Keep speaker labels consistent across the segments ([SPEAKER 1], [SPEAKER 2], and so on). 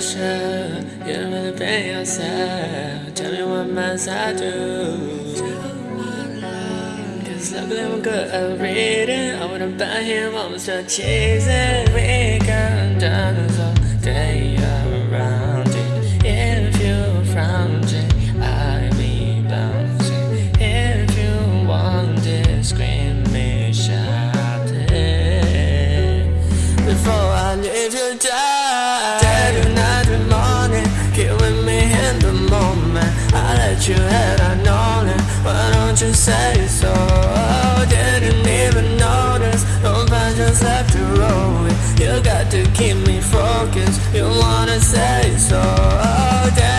[SPEAKER 1] sure you don't really been yourself. Tell me what must I do? Cause luckily I'm good at reading. I wouldn't buy him, I was just chasing. We can dance all day around it. If you're it. Before I leave you die, I let you had, I known it. Why don't you say so? Oh, didn't even notice. Don't find just left to roll it. You got to keep me focused. You wanna say so?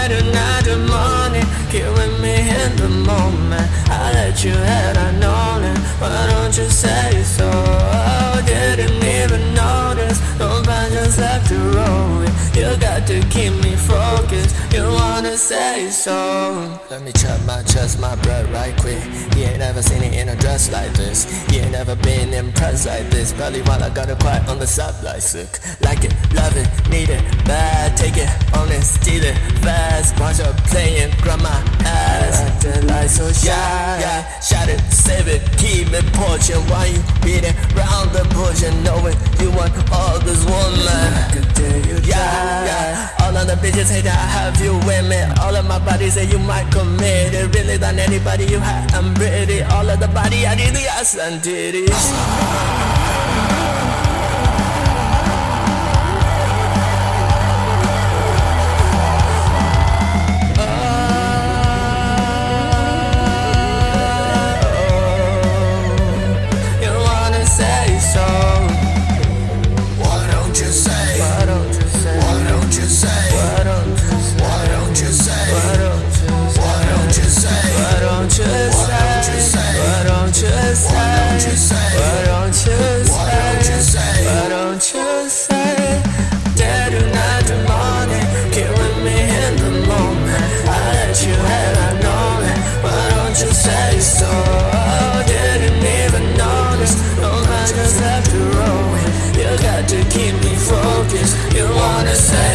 [SPEAKER 1] To night and morning, get with me in the moment. I let you have I known it. You wanna say so? Let me chop my chest, my blood right quick. You ain't never seen it in a dress like this. You ain't never been impressed like this. Probably while I got it quiet on the side like sick. Like it, love it, need it, bad. Take it, own it, steal it, fast. Watch her playing, grab my ass. Acting like so shy. Yeah, yeah, shot it, save it, keep it portion. Why you beating round the bush and knowing you want all this woman? Yeah, yeah. All of the bitches hate that I have you with me. All of my body say you might commit it. Really than anybody you had, I'm pretty. All of the body I did the ass and it. saw Didn't even notice I just You got to keep me focused. You wanna say